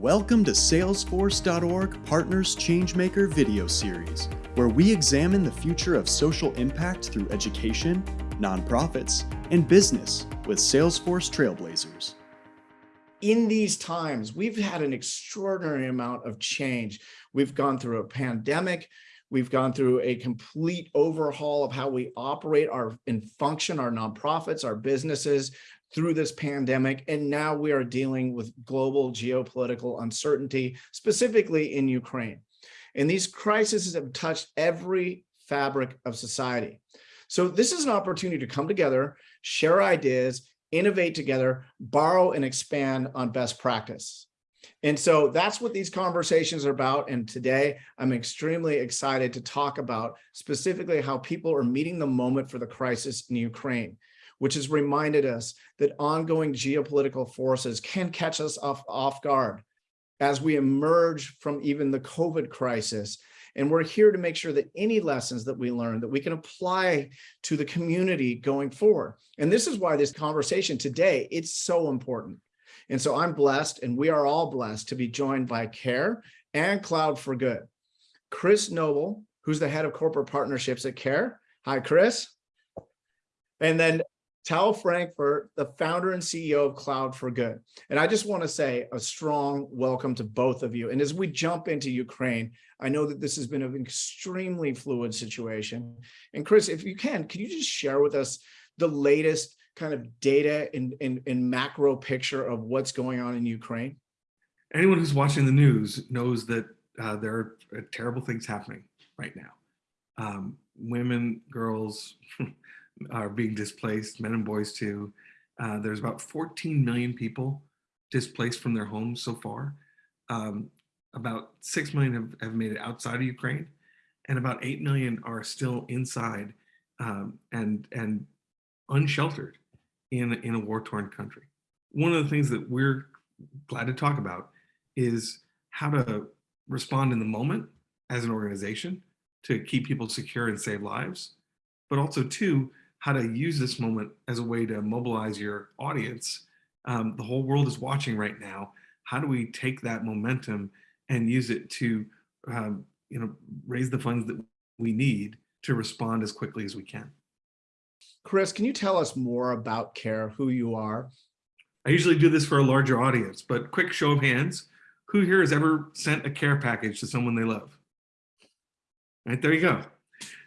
Welcome to Salesforce.org Partners Changemaker video series, where we examine the future of social impact through education, nonprofits, and business with Salesforce Trailblazers. In these times, we've had an extraordinary amount of change. We've gone through a pandemic. We've gone through a complete overhaul of how we operate our and function our nonprofits, our businesses through this pandemic. And now we are dealing with global geopolitical uncertainty, specifically in Ukraine. And these crises have touched every fabric of society. So this is an opportunity to come together, share ideas, innovate together, borrow and expand on best practice. And so that's what these conversations are about. And today I'm extremely excited to talk about specifically how people are meeting the moment for the crisis in Ukraine which has reminded us that ongoing geopolitical forces can catch us off, off guard as we emerge from even the COVID crisis. And we're here to make sure that any lessons that we learn that we can apply to the community going forward. And this is why this conversation today, it's so important. And so I'm blessed and we are all blessed to be joined by CARE and Cloud for Good. Chris Noble, who's the head of corporate partnerships at CARE. Hi, Chris. And then Tal Frankfurt, the founder and CEO of Cloud for Good. And I just want to say a strong welcome to both of you. And as we jump into Ukraine, I know that this has been an extremely fluid situation. And Chris, if you can, can you just share with us the latest kind of data and, and, and macro picture of what's going on in Ukraine? Anyone who's watching the news knows that uh, there are uh, terrible things happening right now. Um, women, girls, are being displaced, men and boys too. Uh, there's about 14 million people displaced from their homes so far. Um, about 6 million have, have made it outside of Ukraine and about 8 million are still inside um, and, and unsheltered in, in a war-torn country. One of the things that we're glad to talk about is how to respond in the moment as an organization to keep people secure and save lives, but also two, how to use this moment as a way to mobilize your audience. Um, the whole world is watching right now. How do we take that momentum and use it to, um, you know, raise the funds that we need to respond as quickly as we can? Chris, can you tell us more about CARE, who you are? I usually do this for a larger audience, but quick show of hands. Who here has ever sent a care package to someone they love? Right, there you go.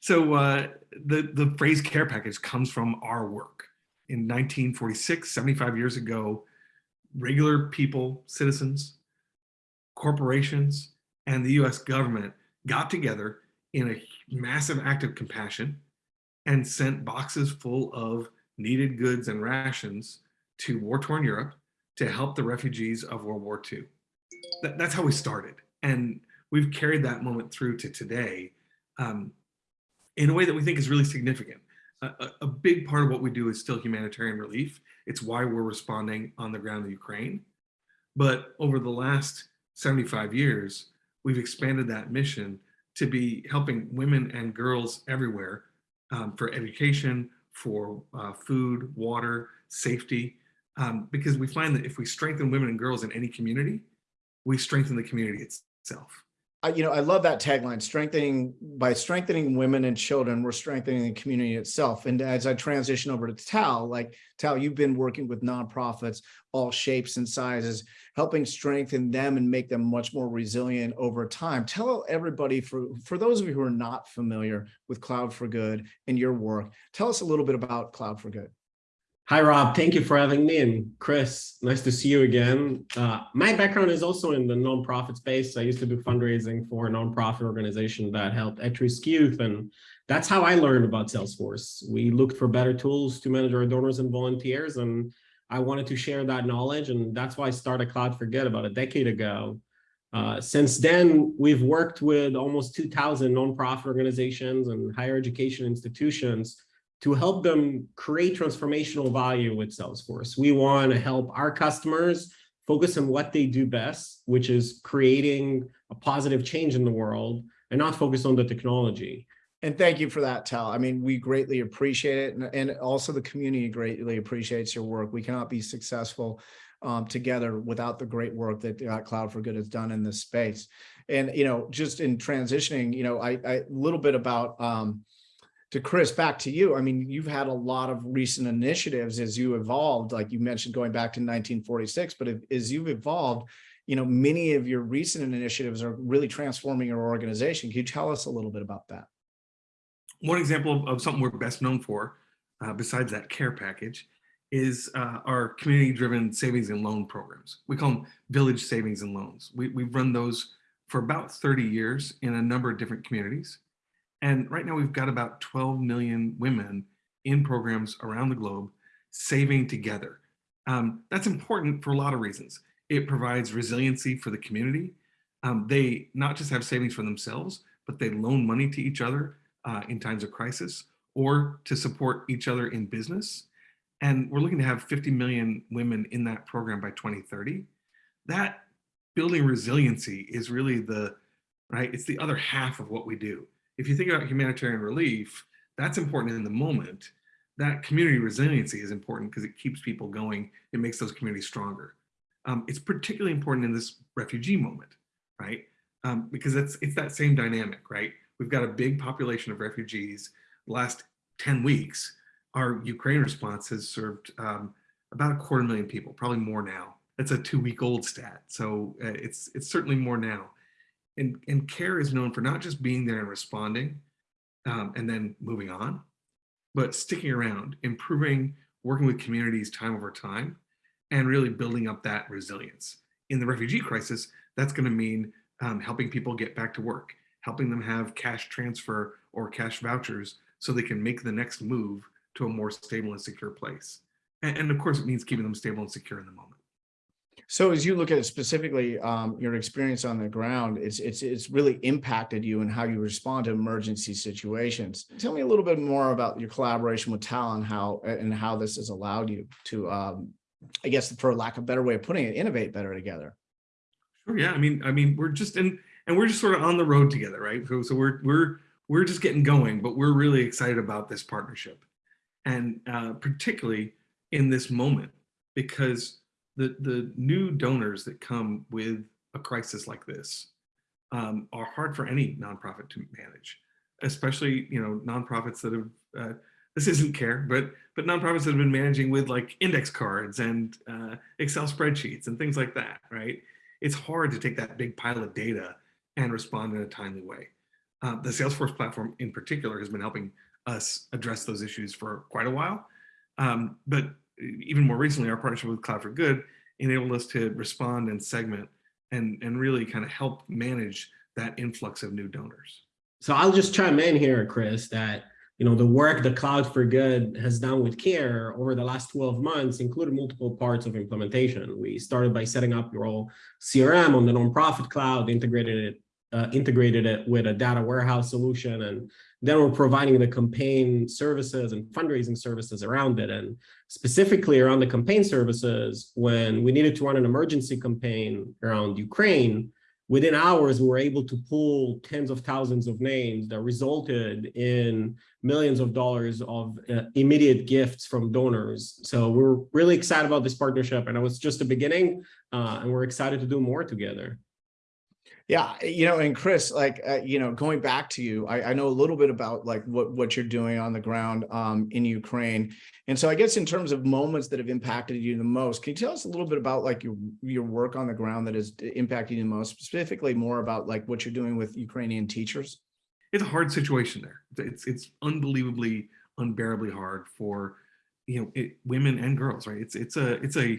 So uh, the, the phrase care package comes from our work. In 1946, 75 years ago, regular people, citizens, corporations, and the US government got together in a massive act of compassion and sent boxes full of needed goods and rations to war-torn Europe to help the refugees of World War II. That, that's how we started. And we've carried that moment through to today. Um, in a way that we think is really significant. A, a, big part of what we do is still humanitarian relief. It's why we're responding on the ground in Ukraine. But over the last 75 years, we've expanded that mission to be helping women and girls everywhere um, for education, for uh, food, water, safety, um, because we find that if we strengthen women and girls in any community, we strengthen the community itself. I, you know, I love that tagline, strengthening by strengthening women and children, we're strengthening the community itself. And as I transition over to Tal, like Tal, you've been working with nonprofits, all shapes and sizes, helping strengthen them and make them much more resilient over time. Tell everybody, for, for those of you who are not familiar with Cloud for Good and your work, tell us a little bit about Cloud for Good. Hi, Rob. Thank you for having me. And Chris, nice to see you again. Uh, my background is also in the nonprofit space. I used to do fundraising for a nonprofit organization that helped at-risk youth. And that's how I learned about Salesforce. We looked for better tools to manage our donors and volunteers. And I wanted to share that knowledge. And that's why I started Cloud for Good about a decade ago. Uh, since then, we've worked with almost 2,000 nonprofit organizations and higher education institutions to help them create transformational value with Salesforce. We want to help our customers focus on what they do best, which is creating a positive change in the world and not focus on the technology. And thank you for that, Tal. I mean, we greatly appreciate it. And, and also the community greatly appreciates your work. We cannot be successful um, together without the great work that uh, Cloud for Good has done in this space. And, you know, just in transitioning, you know, I, a little bit about, um, to Chris, back to you. I mean, you've had a lot of recent initiatives as you evolved, like you mentioned, going back to 1946, but if, as you've evolved, you know, many of your recent initiatives are really transforming your organization. Can you tell us a little bit about that? One example of, something we're best known for, uh, besides that care package, is uh, our community-driven savings and loan programs. We call them village savings and loans. We, we've run those for about 30 years in a number of different communities. And right now we've got about 12 million women in programs around the globe saving together. Um, that's important for a lot of reasons. It provides resiliency for the community. Um, they not just have savings for themselves, but they loan money to each other uh, in times of crisis or to support each other in business. And we're looking to have 50 million women in that program by 2030. That building resiliency is really the, right, it's the other half of what we do. If you think about humanitarian relief, that's important in the moment. That community resiliency is important because it keeps people going. It makes those communities stronger. Um, it's particularly important in this refugee moment, right? Um, because it's, it's that same dynamic, right? We've got a big population of refugees. Last 10 weeks, our Ukraine response has served um, about a quarter million people, probably more now. That's a two week old stat. So uh, it's, it's certainly more now. And, and CARE is known for not just being there and responding um, and then moving on, but sticking around, improving, working with communities time over time, and really building up that resilience. In the refugee crisis, that's gonna mean um, helping people get back to work, helping them have cash transfer or cash vouchers so they can make the next move to a more stable and secure place. And, and of course, it means keeping them stable and secure in the moment. So as you look at it specifically, um, your experience on the ground, it's it's it's really impacted you and how you respond to emergency situations. Tell me a little bit more about your collaboration with Talon, how and how this has allowed you to, um, I guess, for lack of a better way of putting it, innovate better together. Sure. Yeah. I mean, I mean, we're just in, and we're just sort of on the road together, right? So, so we're we're we're just getting going, but we're really excited about this partnership, and uh, particularly in this moment because the, the new donors that come with a crisis like this um, are hard for any nonprofit to manage, especially, you know, nonprofits that have, uh, this isn't care, but but nonprofits that have been managing with like index cards and uh, Excel spreadsheets and things like that, right? It's hard to take that big pile of data and respond in a timely way. Uh, the Salesforce platform in particular has been helping us address those issues for quite a while. Um, but even more recently, our partnership with Cloud for Good enabled us to respond and segment and, and really kind of help manage that influx of new donors. So I'll just chime in here, Chris, that you know the work the Cloud for Good has done with CARE over the last 12 months included multiple parts of implementation. We started by setting up your all CRM on the nonprofit cloud, integrated it uh, integrated it with a data warehouse solution. And then we're providing the campaign services and fundraising services around it. And specifically around the campaign services, when we needed to run an emergency campaign around Ukraine, within hours, we were able to pull tens of thousands of names that resulted in millions of dollars of uh, immediate gifts from donors. So we're really excited about this partnership and it was just the beginning uh, and we're excited to do more together. Yeah, you know, and Chris, like, uh, you know, going back to you, I, I, know a little bit about like what, what you're doing on the ground um, in Ukraine. And so I guess in terms of moments that have impacted you the most, can you tell us a little bit about like your, your work on the ground that is impacting you the most, specifically more about like what you're doing with Ukrainian teachers? It's a hard situation there. It's, it's unbelievably, unbearably hard for, you know, it, women and girls, right? It's, it's a, it's a,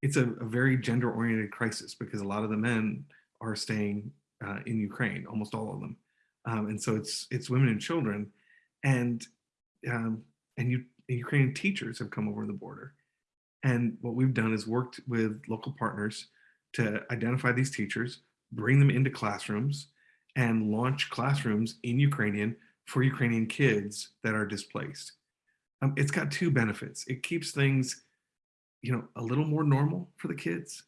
it's a, a very gender oriented crisis because a lot of the men are staying uh, in Ukraine, almost all of them. Um, and so it's it's women and children, and um, and you Ukrainian teachers have come over the border. And what we've done is worked with local partners to identify these teachers, bring them into classrooms, and launch classrooms in Ukrainian for Ukrainian kids that are displaced. Um, it's got two benefits. It keeps things, you know, a little more normal for the kids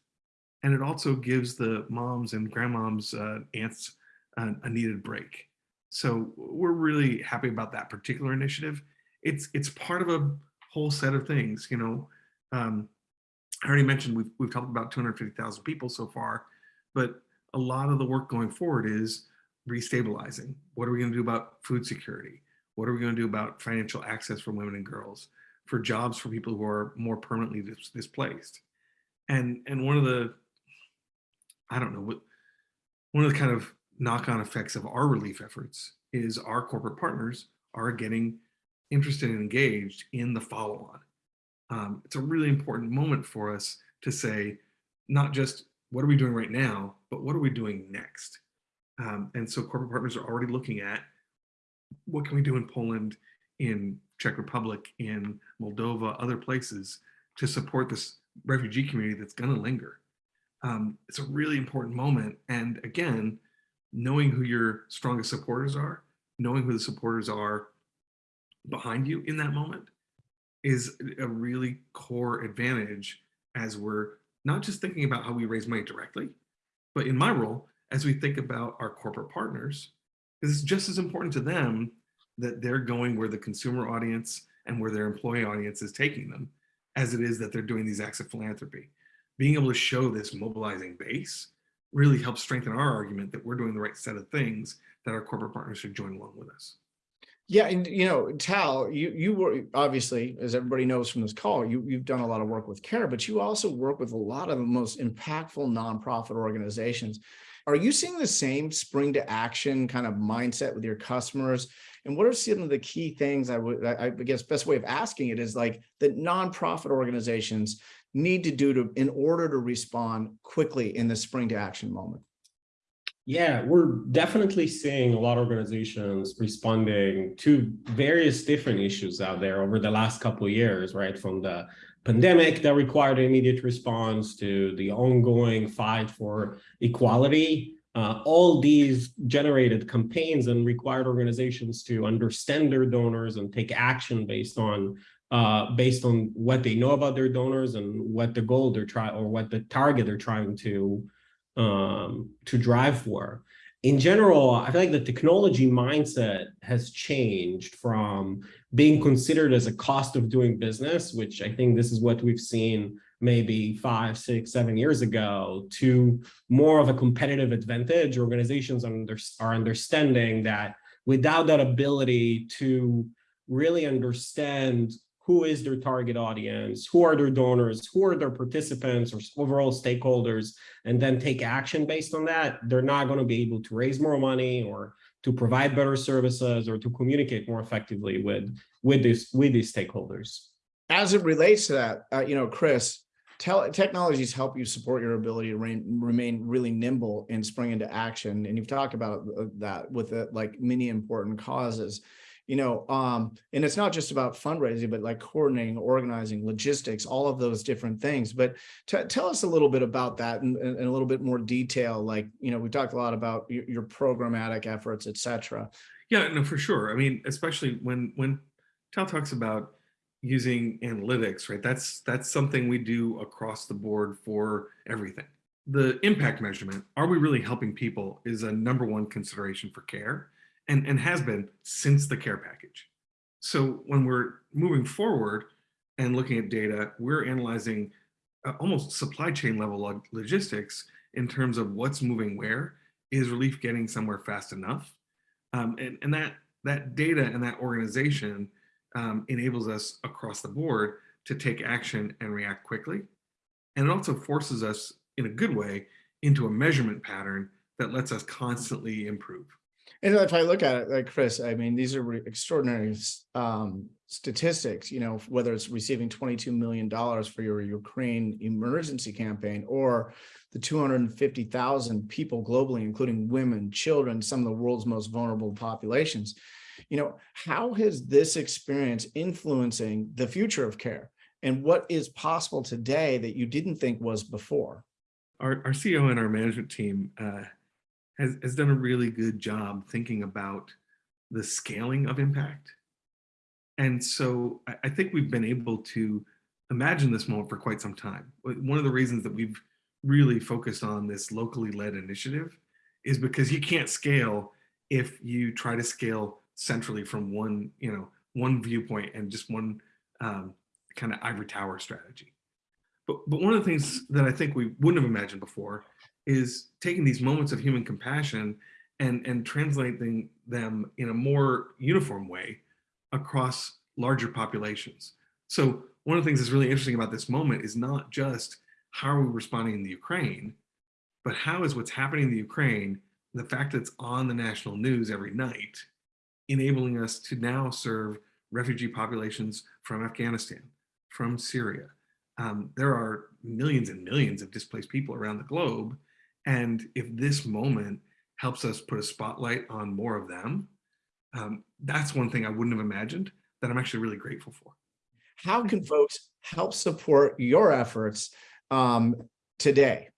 and it also gives the moms and grandmoms, uh, aunts, uh, a needed break. So we're really happy about that particular initiative. It's it's part of a whole set of things, you know. Um, I already mentioned we've, we've talked about 250,000 people so far, but a lot of the work going forward is restabilizing. What are we going to do about food security? What are we going to do about financial access for women and girls, for jobs for people who are more permanently dis displaced? And and one of the, I don't know what, one of the kind of knock-on effects of our relief efforts is our corporate partners are getting interested and engaged in the follow-on. Um, it's a really important moment for us to say, not just what are we doing right now, but what are we doing next? Um, and so corporate partners are already looking at what can we do in Poland, in Czech Republic, in Moldova, other places to support this refugee community that's going to linger. Um, it's a really important moment. And again, knowing who your strongest supporters are, knowing who the supporters are behind you in that moment is a really core advantage as we're not just thinking about how we raise money directly, but in my role, as we think about our corporate partners, it's just as important to them that they're going where the consumer audience and where their employee audience is taking them, as it is that they're doing these acts of philanthropy. Being able to show this mobilizing base really helps strengthen our argument that we're doing the right set of things that our corporate partners should join along with us. Yeah, and you know, Tal, you you were obviously, as everybody knows from this call, you you've done a lot of work with CARE, but you also work with a lot of the most impactful nonprofit organizations. Are you seeing the same spring to action kind of mindset with your customers? And what are some of the key things I would, I guess, best way of asking it is like the nonprofit organizations need to do to in order to respond quickly in the spring to action moment? Yeah, we're definitely seeing a lot of organizations responding to various different issues out there over the last couple of years, right? From the pandemic that required immediate response to the ongoing fight for equality. Uh, all these generated campaigns and required organizations to understand their donors and take action based on uh, based on what they know about their donors and what the goal they're trying or what the target they're trying to um, to drive for. In general, I feel like the technology mindset has changed from being considered as a cost of doing business, which I think this is what we've seen maybe five, six, seven years ago, to more of a competitive advantage. Organizations are understanding that without that ability to really understand who is their target audience, who are their donors, who are their participants or overall stakeholders, and then take action based on that, they're not going to be able to raise more money or to provide better services or to communicate more effectively with with these with these stakeholders. As it relates to that, uh, you know, Chris, technologies help you support your ability to remain, remain really nimble and spring into action. And you've talked about uh, that with it, like many important causes you know, um, and it's not just about fundraising, but like coordinating, organizing, logistics, all of those different things. But tell us a little bit about that in, in, a little bit more detail. Like, you know, we talked a lot about your, your programmatic efforts, et cetera. Yeah, no, for sure. I mean, especially when when Tal talks about using analytics, right? That's that's something we do across the board for everything. The impact measurement, are we really helping people is a number one consideration for care and, and has been since the care package. So when we're moving forward and looking at data, we're analyzing uh, almost supply chain level log logistics in terms of what's moving where, is relief getting somewhere fast enough? Um, and, and that, that data and that organization um, enables us across the board to take action and react quickly. And it also forces us in a good way into a measurement pattern that lets us constantly improve. And if I look at it, like Chris, I mean, these are extraordinary um, statistics, you know, whether it's receiving $22 million for your Ukraine emergency campaign or the 250,000 people globally, including women, children, some of the world's most vulnerable populations. You know, how has this experience influencing the future of care and what is possible today that you didn't think was before? Our, our CEO and our management team uh, has, has done a really good job thinking about the scaling of impact. And so I, I think we've been able to imagine this moment for quite some time. One of the reasons that we've really focused on this locally led initiative is because you can't scale if you try to scale centrally from one, you know, one viewpoint and just one um, kind of ivory tower strategy. But, but one of the things that I think we wouldn't have imagined before is taking these moments of human compassion and, and translating them in a more uniform way across larger populations. So one of the things that's really interesting about this moment is not just how are we responding in the Ukraine, but how is what's happening in the Ukraine, the fact that it's on the national news every night, enabling us to now serve refugee populations from Afghanistan, from Syria. Um, there are millions and millions of displaced people around the globe. And if this moment helps us put a spotlight on more of them, um, that's one thing I wouldn't have imagined that I'm actually really grateful for. How can folks help support your efforts um, today?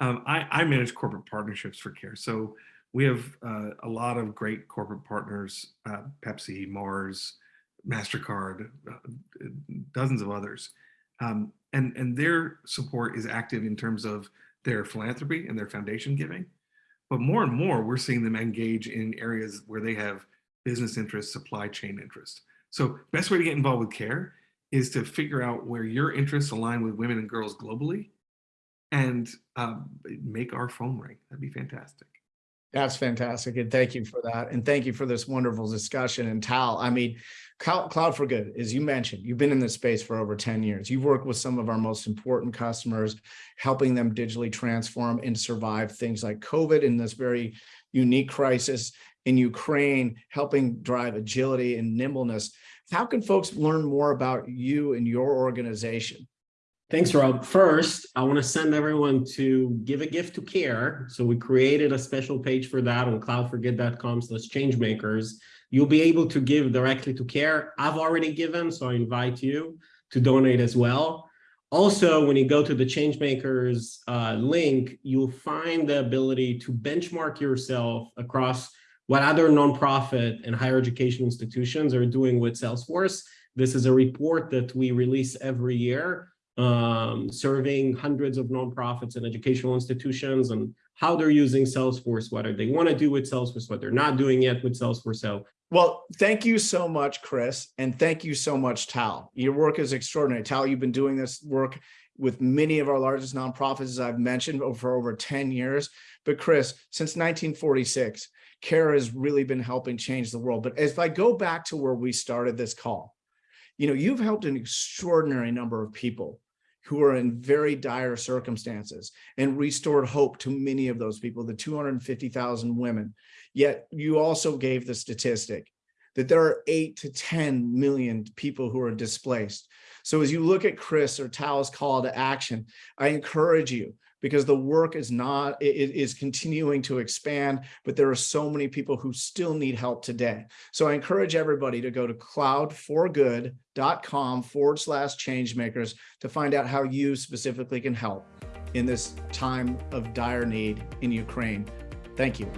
Um, I, I, manage corporate partnerships for CARE. So we have uh, a lot of great corporate partners, uh, Pepsi, Mars, MasterCard, uh, dozens of others. Um, and, and their support is active in terms of their philanthropy and their foundation giving. But more and more, we're seeing them engage in areas where they have business interests, supply chain interest. So best way to get involved with CARE is to figure out where your interests align with women and girls globally and um, make our phone ring. That'd be fantastic. That's fantastic. And thank you for that. And thank you for this wonderful discussion. And Tal, I mean, Cloud for Good, as you mentioned, you've been in this space for over 10 years. You've worked with some of our most important customers, helping them digitally transform and survive things like COVID in this very unique crisis in Ukraine, helping drive agility and nimbleness. How can folks learn more about you and your organization? Thanks, Rob. First, I want to send everyone to give a gift to care. So we created a special page for that on cloudforgood.com slash changemakers. You'll be able to give directly to care. I've already given, so I invite you to donate as well. Also, when you go to the Changemakers uh, link, you'll find the ability to benchmark yourself across what other nonprofit and higher education institutions are doing with Salesforce. This is a report that we release every year um, serving hundreds of nonprofits and educational institutions and how they're using Salesforce, what they want to do with Salesforce, what they're not doing yet with Salesforce. So, well, thank you so much, Chris, and thank you so much, Tal. Your work is extraordinary. Tal, you've been doing this work with many of our largest nonprofits, as I've mentioned, for over 10 years. But Chris, since 1946, CARE has really been helping change the world. But if I go back to where we started this call, you know, you've helped an extraordinary number of people who are in very dire circumstances and restored hope to many of those people, the 250,000 women. Yet you also gave the statistic that there are eight to 10 million people who are displaced. So as you look at Chris or Tal's call to action, I encourage you because the work is not, it is continuing to expand, but there are so many people who still need help today. So I encourage everybody to go to cloudforgood.com forward slash changemakers to find out how you specifically can help in this time of dire need in Ukraine. Thank you.